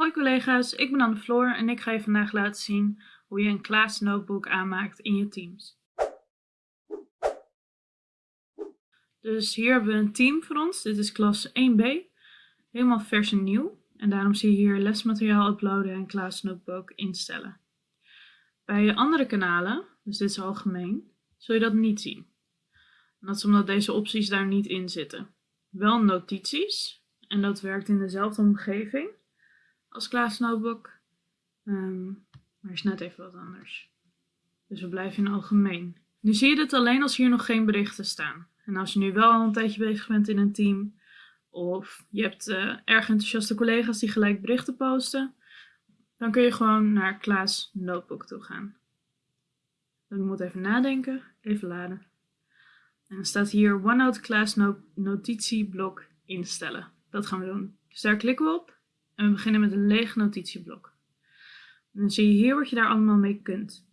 Hoi collega's, ik ben Anne Floor en ik ga je vandaag laten zien hoe je een Klaas notebook aanmaakt in je Teams. Dus hier hebben we een team voor ons, dit is klas 1b, helemaal vers en nieuw. En daarom zie je hier lesmateriaal uploaden en Klaas notebook instellen. Bij je andere kanalen, dus dit is algemeen, zul je dat niet zien. En dat is omdat deze opties daar niet in zitten. Wel notities, en dat werkt in dezelfde omgeving als Klaas Notebook. Um, maar is net even wat anders. Dus we blijven in algemeen. Nu zie je dit alleen als hier nog geen berichten staan. En als je nu wel al een tijdje bezig bent in een team, of je hebt uh, erg enthousiaste collega's die gelijk berichten posten, dan kun je gewoon naar Klaas Notebook toe gaan. Dan moet even nadenken, even laden. En dan staat hier OneNote Class notitieblok instellen. Dat gaan we doen. Dus daar klikken we op. We beginnen met een leeg notitieblok. Dan zie je hier wat je daar allemaal mee kunt.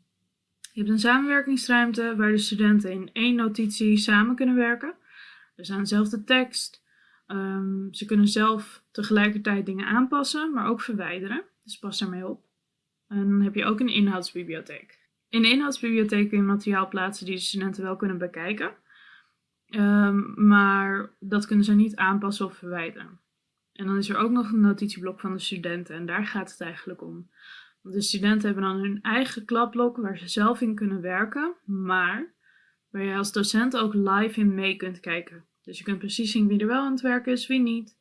Je hebt een samenwerkingsruimte waar de studenten in één notitie samen kunnen werken. Dus aan dezelfde tekst. Um, ze kunnen zelf tegelijkertijd dingen aanpassen, maar ook verwijderen. Dus pas daarmee op. En dan heb je ook een inhoudsbibliotheek. In de inhoudsbibliotheek kun je materiaal plaatsen die de studenten wel kunnen bekijken. Um, maar dat kunnen ze niet aanpassen of verwijderen. En dan is er ook nog een notitieblok van de studenten en daar gaat het eigenlijk om. De studenten hebben dan hun eigen klapblok waar ze zelf in kunnen werken, maar waar je als docent ook live in mee kunt kijken. Dus je kunt precies zien wie er wel aan het werken is, wie niet,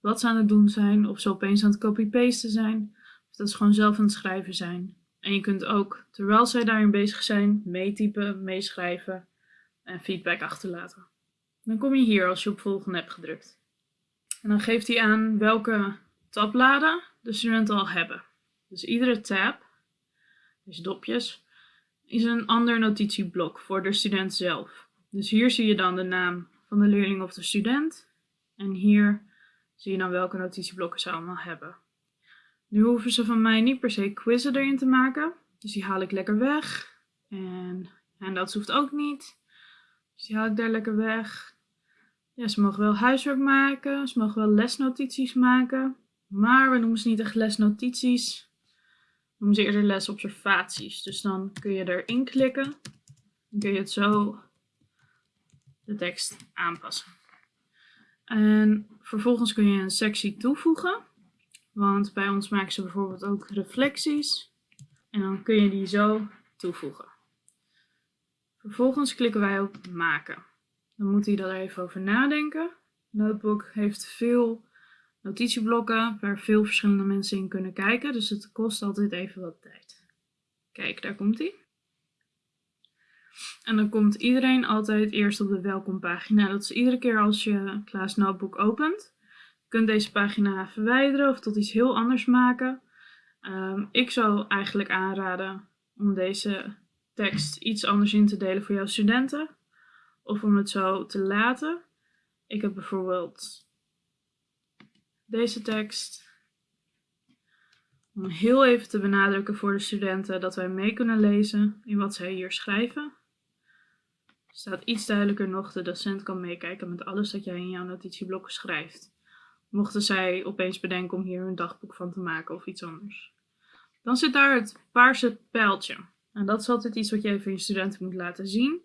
wat ze aan het doen zijn, of ze opeens aan het copy-pasten zijn, of dat ze gewoon zelf aan het schrijven zijn. En je kunt ook, terwijl zij daarin bezig zijn, meetypen, meeschrijven en feedback achterlaten. Dan kom je hier als je op volgende hebt gedrukt. En dan geeft hij aan welke tabbladen de studenten al hebben. Dus iedere tab, dus dopjes, is een ander notitieblok voor de student zelf. Dus hier zie je dan de naam van de leerling of de student. En hier zie je dan welke notitieblokken ze allemaal hebben. Nu hoeven ze van mij niet per se quizzen erin te maken. Dus die haal ik lekker weg. En, en dat hoeft ook niet. Dus die haal ik daar lekker weg. Ja, ze mogen wel huiswerk maken, ze mogen wel lesnotities maken, maar we noemen ze niet echt lesnotities. We noemen ze eerder lesobservaties. Dus dan kun je erin klikken, dan kun je het zo de tekst aanpassen. En vervolgens kun je een sectie toevoegen, want bij ons maken ze bijvoorbeeld ook reflecties. En dan kun je die zo toevoegen. Vervolgens klikken wij op maken. Dan moet hij daar even over nadenken. Notebook heeft veel notitieblokken waar veel verschillende mensen in kunnen kijken. Dus het kost altijd even wat tijd. Kijk, daar komt hij. En dan komt iedereen altijd eerst op de welkompagina. Dat is iedere keer als je Klaas Notebook opent. Je kunt deze pagina verwijderen of tot iets heel anders maken. Um, ik zou eigenlijk aanraden om deze tekst iets anders in te delen voor jouw studenten of om het zo te laten. Ik heb bijvoorbeeld deze tekst. Om heel even te benadrukken voor de studenten dat wij mee kunnen lezen in wat zij hier schrijven. Staat iets duidelijker nog, de docent kan meekijken met alles dat jij in jouw notitieblok schrijft. Mochten zij opeens bedenken om hier een dagboek van te maken of iets anders. Dan zit daar het paarse pijltje. En dat is altijd iets wat je even je studenten moet laten zien.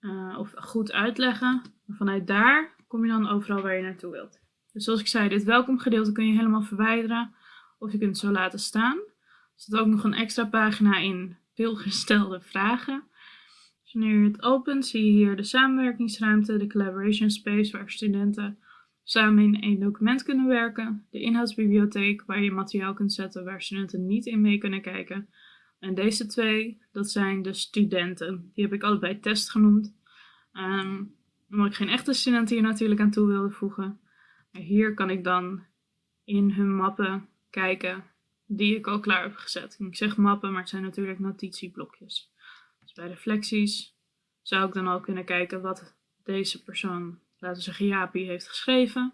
Uh, of goed uitleggen. vanuit daar kom je dan overal waar je naartoe wilt. Dus zoals ik zei, dit welkomgedeelte kun je helemaal verwijderen. Of je kunt het zo laten staan. Er zit ook nog een extra pagina in veelgestelde vragen. Dus wanneer je het opent, zie je hier de samenwerkingsruimte, de collaboration space waar studenten samen in één document kunnen werken. De inhoudsbibliotheek waar je materiaal kunt zetten waar studenten niet in mee kunnen kijken. En deze twee, dat zijn de studenten. Die heb ik allebei test genoemd. Um, omdat ik geen echte studenten hier natuurlijk aan toe wilde voegen. Maar hier kan ik dan in hun mappen kijken die ik al klaar heb gezet. Ik zeg mappen, maar het zijn natuurlijk notitieblokjes. Dus bij reflecties zou ik dan al kunnen kijken wat deze persoon, laten we zeggen Jaapie, heeft geschreven.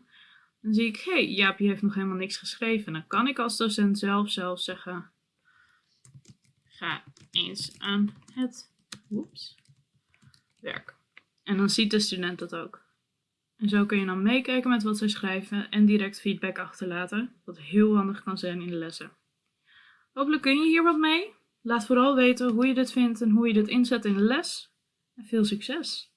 Dan zie ik, hé, hey, Jaapie heeft nog helemaal niks geschreven. Dan kan ik als docent zelf zelf zeggen, ga eens aan het werk. En dan ziet de student dat ook. En zo kun je dan meekijken met wat zij schrijven en direct feedback achterlaten, wat heel handig kan zijn in de lessen. Hopelijk kun je hier wat mee. Laat vooral weten hoe je dit vindt en hoe je dit inzet in de les. En veel succes!